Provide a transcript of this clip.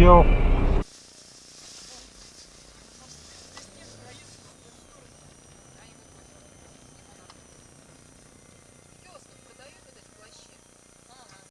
没有